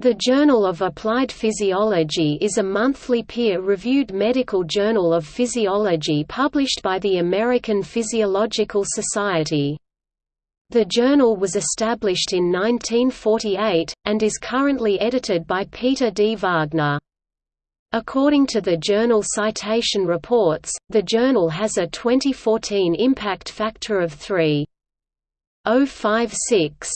The Journal of Applied Physiology is a monthly peer-reviewed medical journal of physiology published by the American Physiological Society. The journal was established in 1948, and is currently edited by Peter D. Wagner. According to the Journal Citation Reports, the journal has a 2014 impact factor of 3.056.